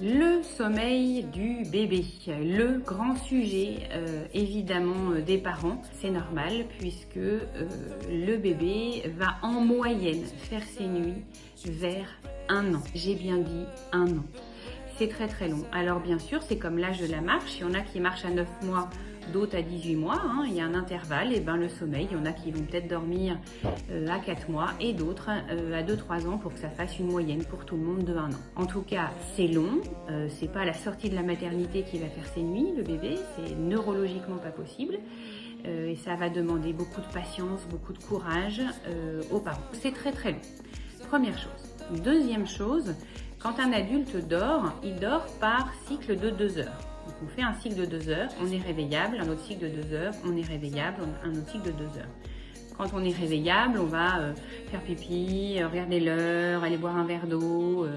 Le sommeil du bébé, le grand sujet euh, évidemment euh, des parents, c'est normal puisque euh, le bébé va en moyenne faire ses nuits vers un an. J'ai bien dit un an. C'est très très long. Alors bien sûr, c'est comme l'âge de la marche. Il y en a qui marchent à 9 mois, d'autres à 18 mois. Hein. Il y a un intervalle. Et ben le sommeil, il y en a qui vont peut-être dormir euh, à 4 mois et d'autres euh, à 2-3 ans pour que ça fasse une moyenne pour tout le monde de 1 an. En tout cas, c'est long. Euh, c'est pas la sortie de la maternité qui va faire ses nuits, le bébé. C'est neurologiquement pas possible. et ça va demander beaucoup de patience, beaucoup de courage aux parents. C'est très très long. Première chose. Deuxième chose, quand un adulte dort, il dort par cycle de 2 heures. Donc on fait un cycle de 2 heures, on est réveillable, un autre cycle de 2 heures, on est réveillable, un autre cycle de 2 heures. Quand on est réveillable, on va euh, faire pipi, euh, regarder l'heure, aller boire un verre d'eau, euh,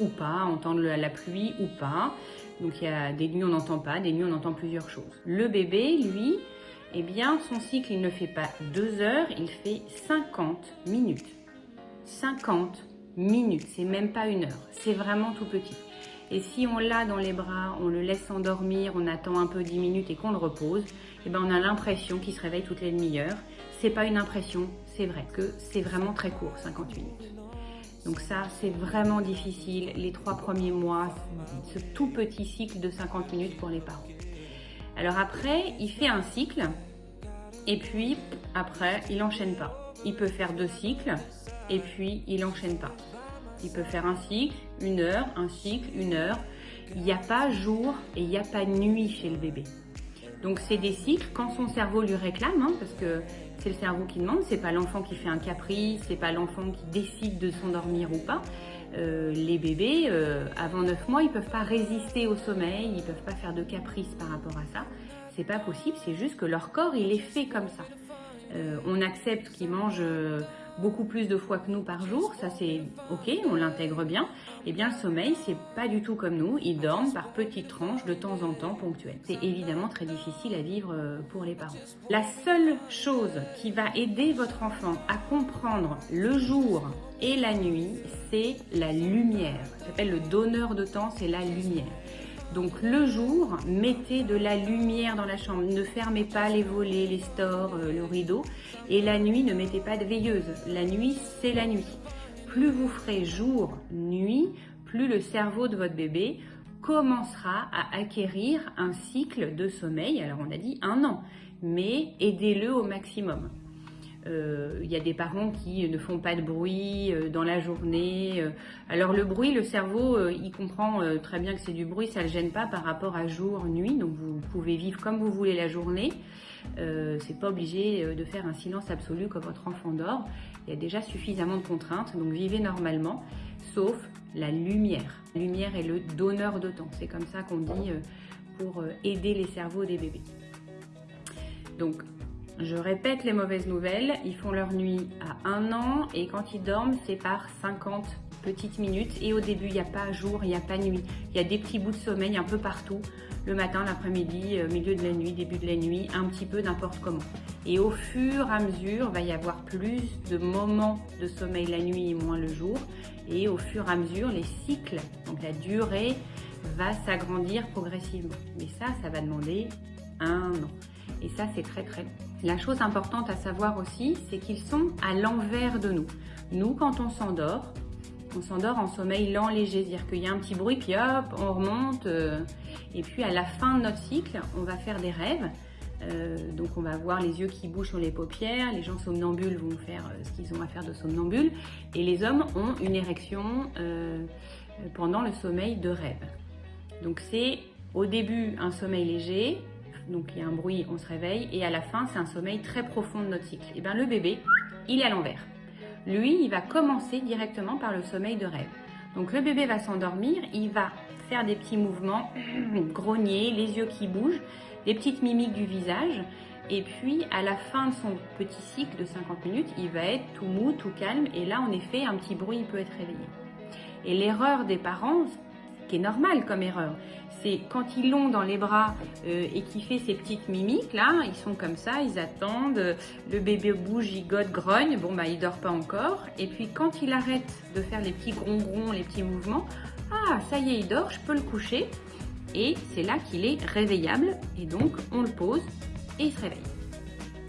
ou pas, entendre la pluie ou pas. Donc il y a des nuits on n'entend pas, des nuits on entend plusieurs choses. Le bébé, lui, eh bien son cycle il ne fait pas 2 heures, il fait 50 minutes. 50 minutes, c'est même pas une heure, c'est vraiment tout petit. Et si on l'a dans les bras, on le laisse s'endormir, on attend un peu 10 minutes et qu'on le repose, eh ben on a l'impression qu'il se réveille toutes les demi-heures. C'est pas une impression, c'est vrai que c'est vraiment très court, 50 minutes. Donc ça, c'est vraiment difficile, les trois premiers mois, ce tout petit cycle de 50 minutes pour les parents. Alors après, il fait un cycle, et puis après, il n'enchaîne pas. Il peut faire deux cycles, et puis il n'enchaîne pas. Il peut faire un cycle, une heure, un cycle, une heure. Il n'y a pas jour et il n'y a pas nuit chez le bébé. Donc c'est des cycles quand son cerveau lui réclame, hein, parce que c'est le cerveau qui demande, c'est pas l'enfant qui fait un caprice, c'est pas l'enfant qui décide de s'endormir ou pas. Euh, les bébés, euh, avant 9 mois, ils peuvent pas résister au sommeil, ils peuvent pas faire de caprice par rapport à ça. C'est pas possible, c'est juste que leur corps, il est fait comme ça. Euh, on accepte qu'ils mangent beaucoup plus de fois que nous par jour, ça c'est ok, on l'intègre bien, et eh bien le sommeil c'est pas du tout comme nous, ils dorment par petites tranches de temps en temps ponctuelles. C'est évidemment très difficile à vivre euh, pour les parents. La seule chose qui va aider votre enfant à comprendre le jour et la nuit, c'est la lumière. Ça s'appelle le donneur de temps, c'est la lumière. Donc le jour, mettez de la lumière dans la chambre. Ne fermez pas les volets, les stores, euh, le rideau. Et la nuit, ne mettez pas de veilleuse. La nuit, c'est la nuit. Plus vous ferez jour, nuit, plus le cerveau de votre bébé commencera à acquérir un cycle de sommeil. Alors on a dit un an, mais aidez-le au maximum. Euh, il y a des parents qui ne font pas de bruit euh, dans la journée. Euh. Alors le bruit, le cerveau, il comprend très bien que c'est du bruit, ça ne le gêne pas par rapport à jour, nuit. Donc vous pouvez vivre comme vous voulez la journée. c'est pas obligé de faire un silence absolu quand votre enfant dort. Il y a déjà suffisamment de contraintes, donc vivez normalement, sauf la lumière. La lumière est le donneur de temps. C'est comme ça qu'on dit pour aider les cerveaux des bébés. Donc je répète les mauvaises nouvelles, ils font leur nuit à un an et quand ils dorment, c'est par 50 petites minutes. Et au début, il n'y a pas jour, il n'y a pas nuit. Il y a des petits bouts de sommeil un peu partout, le matin, l'après-midi, euh, milieu de la nuit, début de la nuit, un petit peu n'importe comment. Et au fur et à mesure, il va y avoir plus de moments de sommeil la nuit et moins le jour. Et au fur et à mesure, les cycles, donc la durée, va s'agrandir progressivement. Mais ça, ça va demander un an. Et ça, c'est très très. La chose importante à savoir aussi, c'est qu'ils sont à l'envers de nous. Nous, quand on s'endort, on s'endort en sommeil lent, léger, c'est-à-dire qu'il y a un petit bruit, puis hop, on remonte. Euh, et puis à la fin de notre cycle, on va faire des rêves. Euh, donc on va voir les yeux qui bougent sur les paupières, les gens somnambules vont faire euh, ce qu'ils ont à faire de somnambule, et les hommes ont une érection pendant le sommeil de rêve. Donc c'est au début un sommeil léger, donc il y a un bruit, on se réveille, et à la fin, c'est un sommeil très profond de notre cycle. Et eh bien le bébé, il est à l'envers. Lui, il va commencer directement par le sommeil de rêve. Donc le bébé va s'endormir, il va faire des petits mouvements, grogner, les yeux qui bougent, des petites mimiques du visage, et puis à la fin de son petit cycle de 50 minutes, il va être tout mou, tout calme, et là en effet, un petit bruit, il peut être réveillé. Et l'erreur des parents, qui est normal comme erreur. C'est quand ils l'ont dans les bras euh, et qu'il fait ces petites mimiques là, ils sont comme ça, ils attendent, le bébé bouge, gigote, grogne, bon bah il dort pas encore. Et puis quand il arrête de faire les petits grongrons, les petits mouvements, ah ça y est il dort, je peux le coucher. Et c'est là qu'il est réveillable et donc on le pose et il se réveille.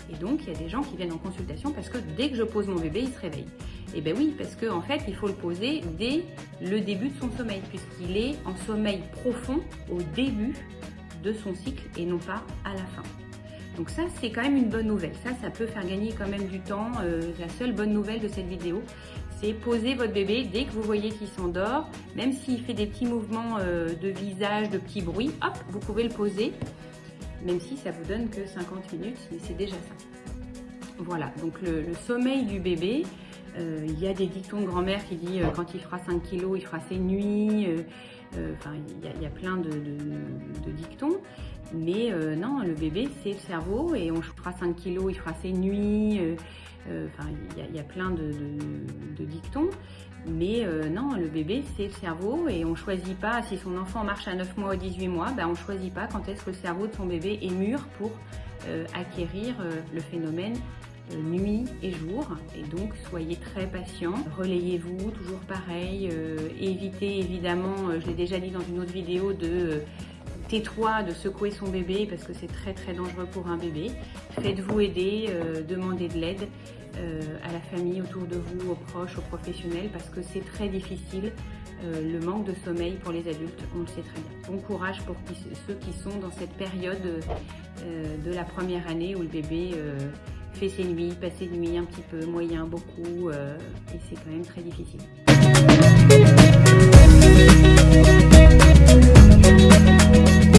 Et donc, il y a des gens qui viennent en consultation parce que dès que je pose mon bébé, il se réveille. Et eh bien oui, parce qu'en en fait, il faut le poser dès le début de son sommeil, puisqu'il est en sommeil profond au début de son cycle et non pas à la fin. Donc ça, c'est quand même une bonne nouvelle. Ça, ça peut faire gagner quand même du temps. Euh, la seule bonne nouvelle de cette vidéo, c'est poser votre bébé dès que vous voyez qu'il s'endort, même s'il fait des petits mouvements euh, de visage, de petits bruits, hop, vous pouvez le poser même si ça vous donne que 50 minutes, mais c'est déjà ça. Voilà, donc le, sommeil du bébé, il y a des dictons de grand-mère qui disent euh, quand il fera 5 kilos, il fera ses nuits, euh, il y, a plein de, dictons, mais non, le bébé c'est le cerveau et on fera 5 kilos, il fera ses nuits, il y, a plein de, dictons, mais euh, non, le bébé, c'est le cerveau et on ne choisit pas, si son enfant marche à 9 mois ou 18 mois, ben on ne choisit pas quand est-ce que le cerveau de son bébé est mûr pour euh, acquérir euh, le phénomène nuit et jour. Et donc, soyez très patient. Relayez-vous, toujours pareil. évitez évidemment, je l'ai déjà dit dans une autre vidéo, de tais-toi de secouer son bébé parce que c'est très très dangereux pour un bébé. Faites-vous aider, demandez de l'aide. Euh, à la famille autour de vous, aux proches, aux professionnels, parce que c'est très difficile. Euh, le manque de sommeil pour les adultes, on le sait très bien. Bon courage pour ceux qui sont dans cette période euh, de la première année où le bébé fait ses nuits, passe ses nuits un petit peu, moyen, beaucoup, et c'est quand même très difficile.